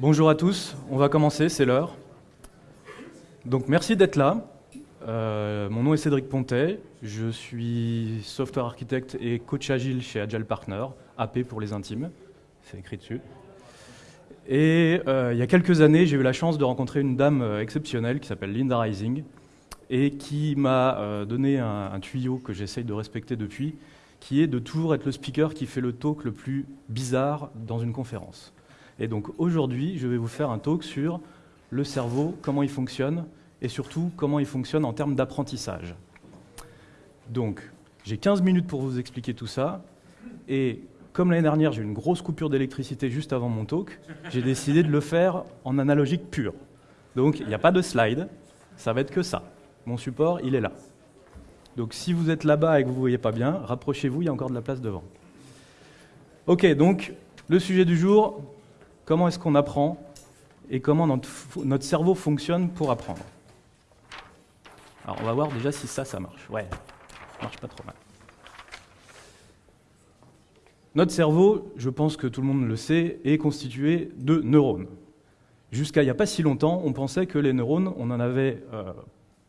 Bonjour à tous, on va commencer, c'est l'heure. Donc merci d'être là. Euh, mon nom est Cédric Pontet, je suis software architecte et coach agile chez Agile Partner, AP pour les intimes, c'est écrit dessus. Et euh, il y a quelques années, j'ai eu la chance de rencontrer une dame euh, exceptionnelle qui s'appelle Linda Rising et qui m'a donné un, un, tuyau que j'essaye de respecter depuis, qui est de toujours être le speaker qui fait le talk le plus bizarre dans une conférence. Et donc aujourd'hui, je vais vous faire un talk sur le cerveau, comment il fonctionne, et surtout comment il fonctionne en termes d'apprentissage. Donc, j'ai 15 minutes pour vous expliquer tout ça, et comme l'année dernière, j'ai eu une grosse coupure d'électricité juste avant mon talk, j'ai décidé de le faire en analogique pur. Donc, il n'y a pas de slide, ça va être que ça. Mon support, il est là. Donc si vous êtes là-bas et que vous ne voyez pas bien, rapprochez-vous, il y a encore de la place devant. Ok, donc le sujet du jour, comment est-ce qu'on apprend et comment notre, cerveau fonctionne pour apprendre? Alors on va voir déjà si ça, ça marche. Ouais, ça marche pas trop mal. Notre cerveau, je pense que tout le monde le sait, est constitué de neurones. Jusqu'à il n'y a pas si longtemps, on pensait que les neurones, on n'en avait euh,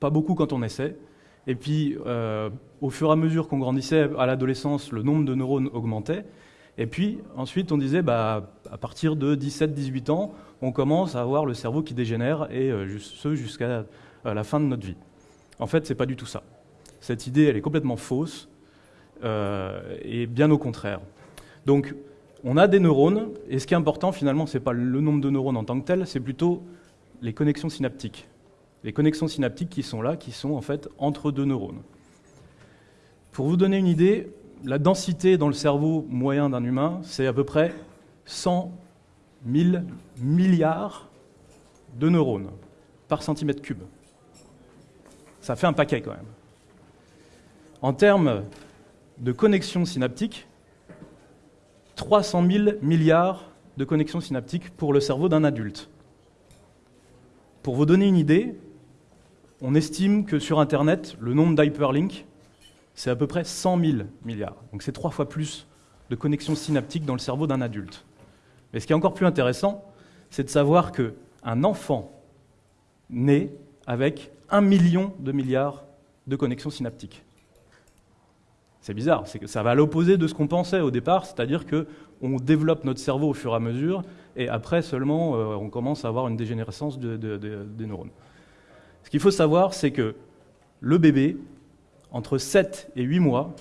pas beaucoup quand on essaie, et puis, euh, au fur et à mesure qu'on grandissait à l'adolescence, le nombre de neurones augmentait. Et puis, ensuite, on disait, bah, à partir de 17-18 ans, on commence à avoir le cerveau qui dégénère, et euh, ce jusqu'à euh, la fin de notre vie. En fait, ce n'est pas du tout ça. Cette idée, elle est complètement fausse, et bien au contraire. Donc, on a des neurones, et ce qui est important, finalement, ce n'est pas le nombre de neurones en tant que tel, c'est plutôt les connexions synaptiques les connexions synaptiques qui sont là, qui sont en fait entre deux neurones. Pour vous donner une idée, la densité dans le cerveau moyen d'un humain, c'est à peu près 100 000 milliards de neurones par centimètre cube. Ça fait un paquet quand même. En termes de connexions synaptiques, 300 000 milliards de connexions synaptiques pour le cerveau d'un adulte. Pour vous donner une idée, on estime que sur Internet, le nombre d'hyperlinks, c'est à peu près 100 000 milliards. Donc c'est trois fois plus de connexions synaptiques dans le cerveau d'un adulte. Mais ce qui est encore plus intéressant, c'est de savoir qu'un enfant naît avec un million de milliards de connexions synaptiques. C'est bizarre, ça va à l'opposé de ce qu'on pensait au départ, c'est-à-dire qu'on développe notre cerveau au fur et à mesure, et après seulement euh, on commence à avoir une dégénérescence des neurones. Ce qu'il faut savoir, c'est que le bébé, entre 7 et 8 mois,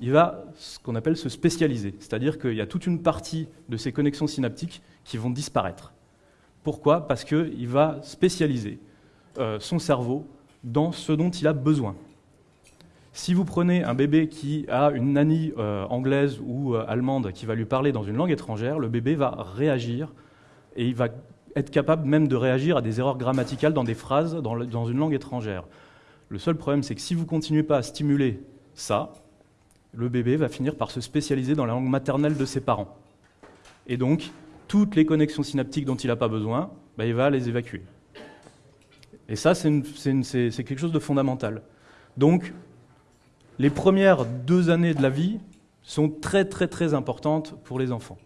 il va ce qu'on appelle se spécialiser. C'est-à-dire qu'il y a toute une partie de ses connexions synaptiques qui vont disparaître. Pourquoi? Parce qu'il va spécialiser euh, son cerveau dans ce dont il a besoin. Si vous prenez un bébé qui a une nanny euh, anglaise ou euh, allemande qui va lui parler dans une langue étrangère, le bébé va réagir et il va être capable même de réagir à des erreurs grammaticales dans des phrases dans, une langue étrangère. Le seul problème, c'est que si vous continuez pas à stimuler ça, le bébé va finir par se spécialiser dans la langue maternelle de ses parents. Et donc, toutes les connexions synaptiques dont il n'a pas besoin, bah, il va les évacuer. Et ça, c'est quelque chose de fondamental. Donc, les premières deux années de la vie sont très très très importantes pour les enfants.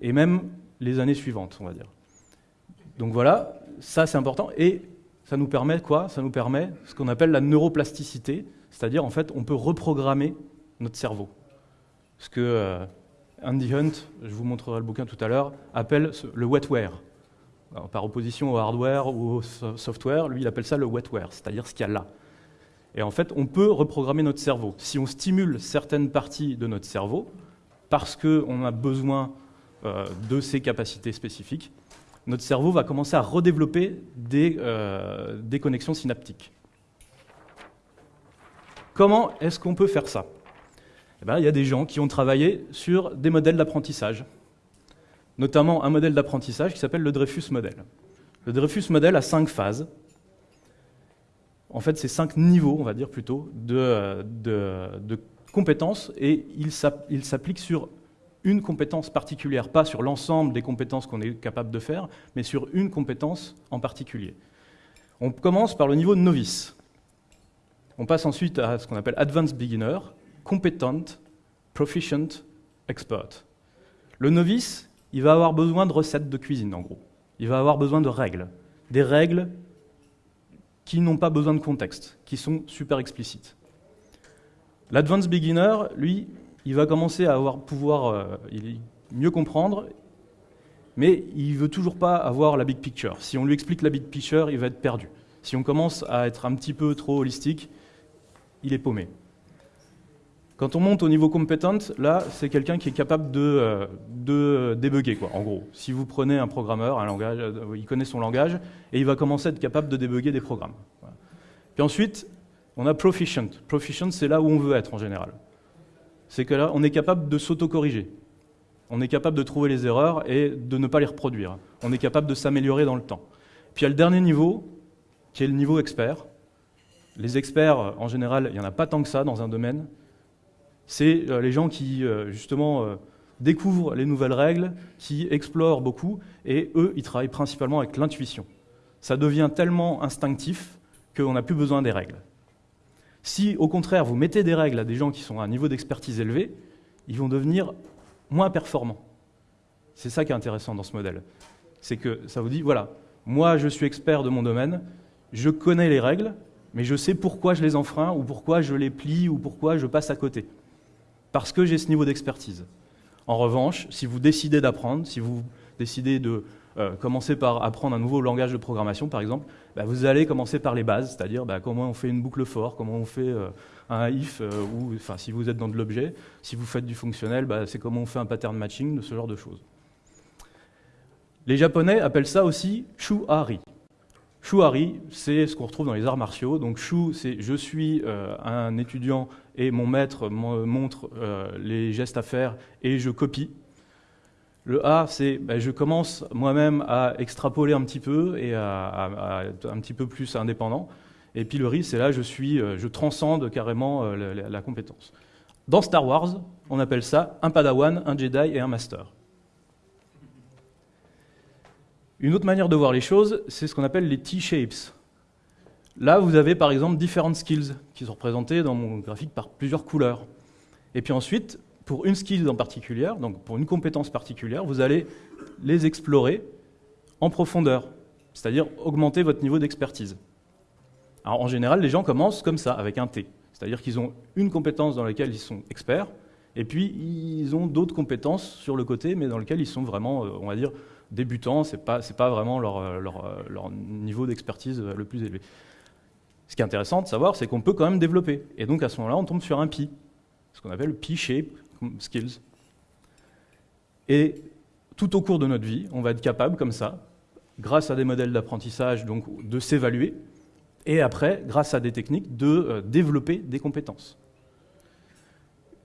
Et même les années suivantes, on va dire. Donc voilà, ça c'est important. Et ça nous permet quoi? Ça nous permet ce qu'on appelle la neuroplasticité, c'est-à-dire en fait on peut reprogrammer notre cerveau. Ce que euh, Andy Hunt, je vous montrerai le bouquin tout à l'heure, appelle le wetware. par opposition au hardware ou au software, lui il appelle ça le wetware, c'est-à-dire ce qu'il y a là. Et en fait, on peut reprogrammer notre cerveau. Si on stimule certaines parties de notre cerveau, parce qu'on a besoin euh, de ces capacités spécifiques, notre cerveau va commencer à redévelopper des, euh, des connexions synaptiques. Comment est-ce qu'on peut faire ça? Eh ben, Il y a des gens qui ont travaillé sur des modèles d'apprentissage, notamment un modèle d'apprentissage qui s'appelle le Dreyfus Model. Le Dreyfus Model a cinq phases. En fait, c'est cinq niveaux, on va dire plutôt, de, de, de compétences, et il s'applique sur une compétence particulière, pas sur l'ensemble des compétences qu'on est capable de faire, mais sur une compétence en particulier. On commence par le niveau de novice. On passe ensuite à ce qu'on appelle Advanced Beginner, Competent, Proficient, Expert. Le novice, il va avoir besoin de recettes de cuisine, en gros. Il va avoir besoin de règles. Des règles qui n'ont pas besoin de contexte, qui sont super explicites. L'advanced beginner, lui, il va commencer à avoir pouvoir euh, mieux comprendre, mais il veut toujours pas avoir la big picture. Si on lui explique la big picture, il va être perdu. Si on commence à être un petit peu trop holistique, il est paumé. Quand on monte au niveau compétent, là, c'est quelqu'un qui est capable de, euh, de débugger, quoi, en gros. Si vous prenez un programmeur, un langage, euh, il connaît son langage, et il va commencer à être capable de débugger des programmes. Puis ensuite, on a proficient. Proficient, c'est là où on veut être en général. C'est que là, on est capable de s'auto-corriger. On est capable de trouver les erreurs et de ne pas les reproduire. On est capable de s'améliorer dans le temps. Puis il y a le dernier niveau, qui est le niveau expert. Les experts, en général, il n'y en a pas tant que ça dans un domaine c'est euh, les gens qui, euh, justement, euh, découvrent les nouvelles règles, qui explorent beaucoup, et eux, ils travaillent principalement avec l'intuition. Ça devient tellement instinctif qu'on n'a plus besoin des règles. Si, au contraire, vous mettez des règles à des gens qui sont à un niveau d'expertise élevé, ils vont devenir moins performants. C'est ça qui est intéressant dans ce modèle. C'est que ça vous dit, voilà, moi je suis expert de mon domaine, je connais les règles, mais je sais pourquoi je les enfreins, ou pourquoi je les plie, ou pourquoi je passe à côté parce que j'ai ce niveau d'expertise. En revanche, si vous décidez d'apprendre, si vous décidez de euh, commencer par apprendre un nouveau langage de programmation, par exemple, bah, vous allez commencer par les bases, c'est-à-dire bah, comment on fait une boucle for, comment on fait euh, un if, euh, ou enfin, si vous êtes dans de l'objet, si vous faites du fonctionnel, bah, c'est comment on fait un pattern matching, de ce genre de choses. Les Japonais appellent ça aussi shuari. Shuari, c'est ce qu'on retrouve dans les arts martiaux. Donc shu, c'est je suis un étudiant et mon maître montre les gestes à faire et je copie. Le A, c'est ben, je commence moi-même à extrapoler un petit peu et à, être un petit peu plus indépendant. Et puis le RI, c'est là je suis, euh, je transcende carrément euh, la, la, compétence. Dans Star Wars, on appelle ça un Padawan, un Jedi et un Master. Une autre manière de voir les choses, c'est ce qu'on appelle les T-shapes. Là, vous avez par exemple différentes skills qui sont représentées dans mon graphique par plusieurs couleurs. Et puis ensuite, pour une skill en particulier, donc pour une compétence particulière, vous allez les explorer en profondeur, c'est-à-dire augmenter votre niveau d'expertise. en général, les gens commencent comme ça, avec un T, c'est-à-dire qu'ils ont une compétence dans laquelle ils sont experts, et puis ils ont d'autres compétences sur le côté, mais dans lesquelles ils sont vraiment, euh, on va dire, débutants, ce n'est pas, pas, vraiment leur, euh, euh, leur niveau d'expertise le plus élevé. Ce qui est intéressant de savoir, c'est qu'on peut quand même développer. Et donc à ce moment-là, on tombe sur un Pi, ce qu'on appelle Pi-shape skills. Et tout au cours de notre vie, on va être capable, comme ça, grâce à des modèles d'apprentissage, donc de s'évaluer, et après, grâce à des techniques, de euh, développer des compétences.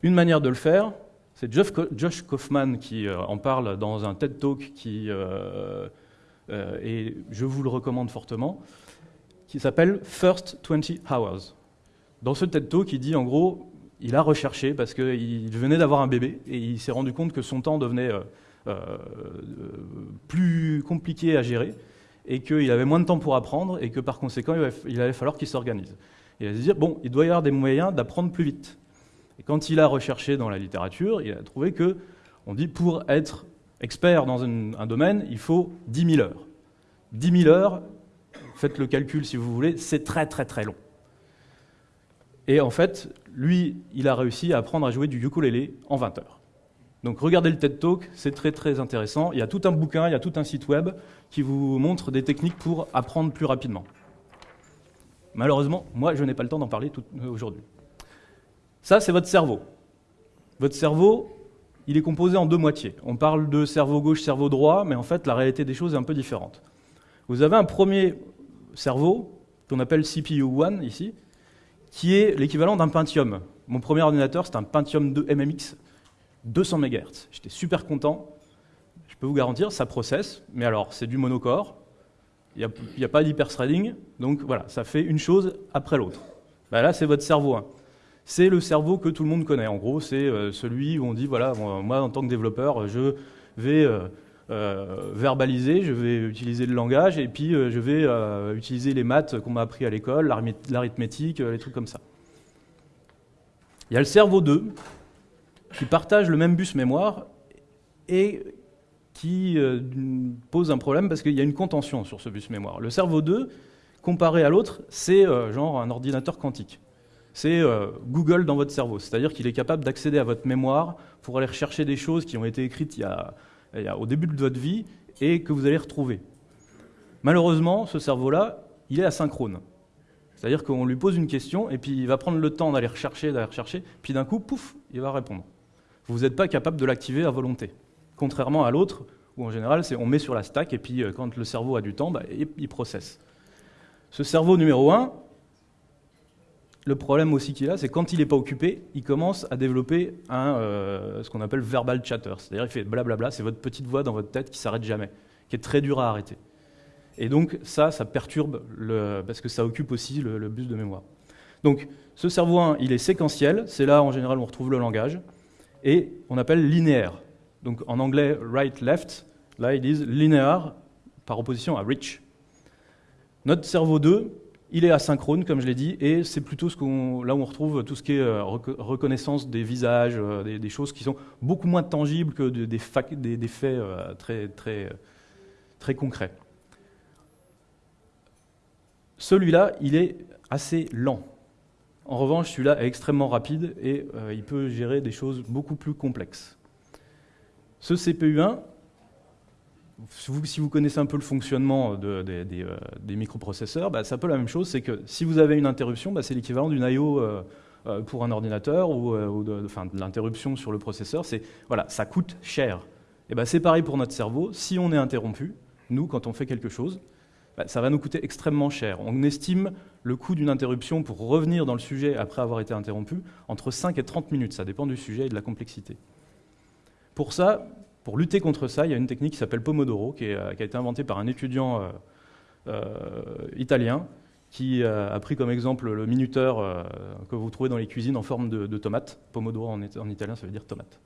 Une manière de le faire, c'est Josh Kaufman qui euh, en parle dans un TED Talk qui, euh, et je vous le recommande fortement qui s'appelle First 20 Hours. Dans ce TED Talk, il dit en gros, il a recherché parce qu'il venait d'avoir un bébé et il s'est rendu compte que son temps devenait euh, euh, plus compliqué à gérer et qu'il avait moins de temps pour apprendre et que par conséquent, il allait falloir qu'il s'organise. Il a dit, bon, il doit y avoir des moyens d'apprendre plus vite. Et quand il a recherché dans la littérature, il a trouvé que, on dit, pour être expert dans un, un domaine, il faut 10 000 heures. 10 000 heures, faites le calcul si vous voulez, c'est très très très long. Et en fait, lui, il a réussi à apprendre à jouer du ukulélé en 20 heures. Donc regardez le TED Talk, c'est très très intéressant. Il y a tout un bouquin, il y a tout un site web qui vous montre des techniques pour apprendre plus rapidement. Malheureusement, moi, je n'ai pas le temps d'en parler euh, aujourd'hui. Ça, c'est votre cerveau. Votre cerveau, il est composé en deux moitiés. On parle de cerveau gauche, cerveau droit, mais en fait, la réalité des choses est un peu différente. Vous avez un premier cerveau, qu'on appelle CPU1 ici, qui est l'équivalent d'un Pentium. Mon premier ordinateur, c'est un Pentium 2 MMX, 200 MHz. J'étais super content. Je peux vous garantir, ça processe, mais alors c'est du monocore, il n'y a, pas d'hyperthreading, donc voilà, ça fait une chose après l'autre. Bah là, c'est votre cerveau 1. C'est le cerveau que tout le monde connaît. En gros, c'est euh, celui où on dit, voilà, moi, en tant que développeur, je vais euh, euh, verbaliser, je vais utiliser le langage, et puis euh, je vais euh, utiliser les maths qu'on m'a appris à l'école, l'arithmétique, les trucs comme ça. Il y a le cerveau 2, qui partage le même bus mémoire, et qui pose un problème parce qu'il y a une contention sur ce bus mémoire. Le cerveau 2, comparé à l'autre, c'est genre un ordinateur quantique c'est Google dans votre cerveau. C'est-à-dire qu'il est capable d'accéder à votre mémoire pour aller rechercher des choses qui ont été écrites il y a, au début de votre vie et que vous allez retrouver. Malheureusement, ce cerveau-là, il est asynchrone. C'est-à-dire qu'on lui pose une question et puis il va prendre le temps d'aller rechercher, d'aller rechercher, puis d'un coup, pouf, il va répondre. Vous n'êtes pas capable de l'activer à volonté. Contrairement à l'autre, où en général, on met sur la stack et puis euh, quand le cerveau a du temps, bah, il processe. Ce cerveau numéro 1, le problème aussi qu'il a, c'est quand il n'est pas occupé, il commence à développer euh, ce qu'on appelle verbal chatter. C'est-à-dire il fait blablabla, c'est votre petite voix dans votre tête qui s'arrête jamais, qui est très dur à arrêter. Et donc ça, ça perturbe, parce que ça occupe aussi le, bus de mémoire. Donc ce cerveau 1, il est séquentiel, c'est là en général où on retrouve le langage, et on appelle linéaire. Donc en anglais, right-left, là ils disent linéaire par opposition à rich. Notre cerveau 2, il est asynchrone, comme je l'ai dit, et c'est plutôt ce là où on retrouve tout ce qui est euh, reconnaissance des visages, euh, des, choses qui sont beaucoup moins tangibles que des, faits euh, très, très, très concrets. Celui-là, il est assez lent. En revanche, celui-là est extrêmement rapide et il peut gérer des choses beaucoup plus complexes. Ce CPU1, si vous connaissez un peu le fonctionnement euh, des, microprocesseurs, bah, c'est un peu la même chose, c'est que si vous avez une interruption, bah, c'est l'équivalent d'une I.O. Euh, euh, pour un ordinateur ou, de, l'interruption sur le processeur, voilà, ça coûte cher. Et bah, c'est pareil pour notre cerveau. Si on est interrompu, nous, quand on fait quelque chose, ça va nous coûter extrêmement cher. On estime le coût d'une interruption pour revenir dans le sujet après avoir été interrompu entre 5 et 30 minutes. Ça dépend du sujet et de la complexité. Pour ça, pour lutter contre ça, il y a une technique qui s'appelle Pomodoro, qui, a été inventée par un étudiant euh, euh, italien qui a pris comme exemple le minuteur euh, que vous trouvez dans les cuisines en forme de, tomate. Pomodoro en, italien, ça veut dire tomate.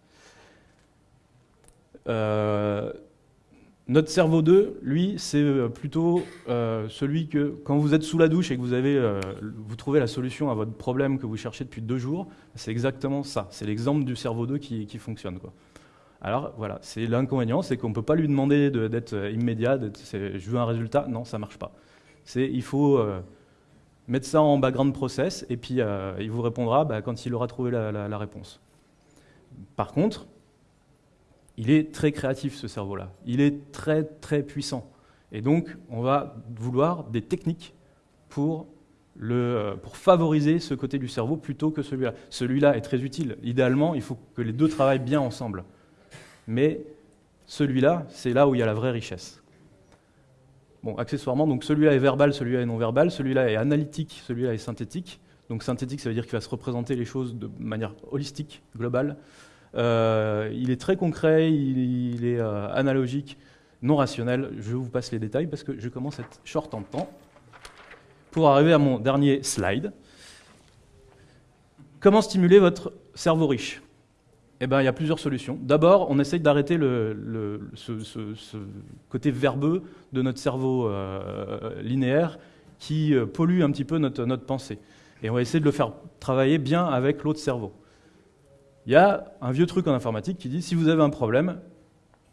notre cerveau 2, lui, c'est plutôt celui que, quand vous êtes sous la douche et que vous, avez, vous trouvez la solution à votre problème que vous cherchez depuis deux jours, c'est exactement ça. C'est l'exemple du cerveau 2 qui, qui fonctionne. Quoi. Alors voilà, c'est l'inconvénient, c'est qu'on ne peut pas lui demander d'être euh, immédiat, je veux un résultat, non, ça ne marche pas. Il faut euh, mettre ça en background process et puis euh, il vous répondra bah, quand il aura trouvé la, réponse. Par contre, il est très créatif ce cerveau-là, il est très très puissant. Et donc on va vouloir des techniques pour, pour favoriser ce côté du cerveau plutôt que celui-là. Celui-là est très utile. Idéalement, il faut que les deux travaillent bien ensemble mais celui-là, c'est là où il y a la vraie richesse. Bon, accessoirement, donc celui-là est verbal, celui-là est non verbal, celui-là est analytique, celui-là est synthétique. Donc synthétique, ça veut dire qu'il va se représenter les choses de manière holistique, globale. Euh, il est très concret, il, est euh, analogique, non rationnel. Je vous passe les détails parce que je commence à être short en temps. Pour arriver à mon dernier slide. Comment stimuler votre cerveau riche? Eh ben, il y a plusieurs solutions. D'abord, on essaye d'arrêter ce, côté verbeux de notre cerveau euh, linéaire qui euh, pollue un petit peu notre, notre pensée. Et on va essayer de le faire travailler bien avec l'autre cerveau. Il y a un vieux truc en informatique qui dit si vous avez un problème,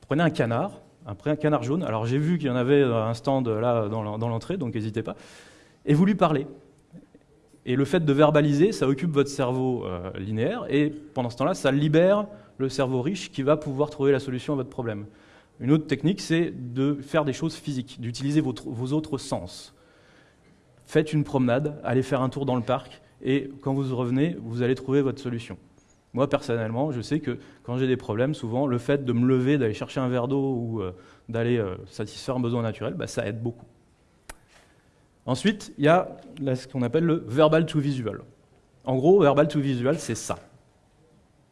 prenez un canard, un, canard jaune. Alors j'ai vu qu'il y en avait un stand là dans l'entrée, donc n'hésitez pas, et vous lui parlez. Et le fait de verbaliser, ça occupe votre cerveau euh, linéaire, et pendant ce temps-là, ça libère le cerveau riche qui va pouvoir trouver la solution à votre problème. Une autre technique, c'est de faire des choses physiques, d'utiliser vos autres sens. Faites une promenade, allez faire un tour dans le parc, et quand vous revenez, vous allez trouver votre solution. Moi, personnellement, je sais que quand j'ai des problèmes, souvent, le fait de me lever, d'aller chercher un verre d'eau ou euh, d'aller euh, satisfaire un besoin naturel, bah, ça aide beaucoup. Ensuite, il y a ce qu'on appelle le verbal to visual. En gros, verbal to visual, c'est ça.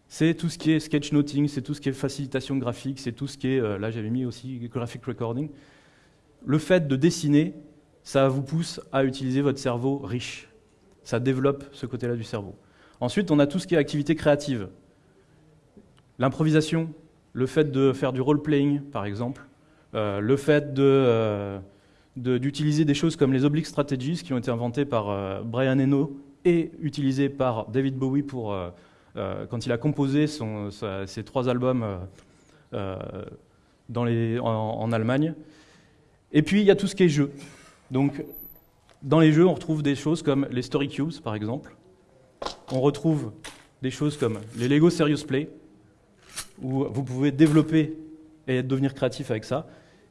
C'est tout ce qui est sketchnoting, c'est tout ce qui est facilitation graphique, c'est tout ce qui est, euh, là j'avais mis aussi graphic recording. Le fait de dessiner, ça vous pousse à utiliser votre cerveau riche. Ça développe ce côté-là du cerveau. Ensuite, on a tout ce qui est activité créative. L'improvisation, le fait de faire du role-playing, par exemple, euh, le fait de... Euh, d'utiliser des choses comme les oblique strategies qui ont été inventées par euh, Brian Eno et utilisées par David Bowie pour, euh, euh, quand il a composé ses trois albums en, Allemagne. Et puis, il y a tout ce qui est jeu. Donc, dans les jeux, on retrouve des choses comme les Story Cubes, par exemple. On retrouve des choses comme les Lego Serious Play, où vous pouvez développer et devenir créatif avec ça.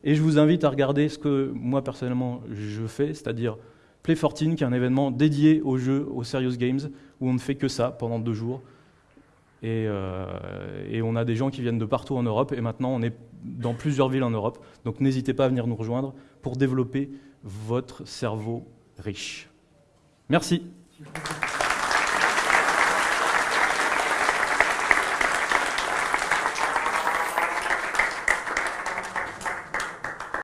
Et je vous invite à regarder ce que moi, personnellement, je fais, c'est-à-dire Play 14, qui est un événement dédié aux jeux, aux Serious Games, où on ne fait que ça pendant deux jours. Euh, et, on a des gens qui viennent de partout en Europe, et maintenant on est dans plusieurs villes en Europe. Donc n'hésitez pas à venir nous rejoindre pour développer votre cerveau riche. Merci.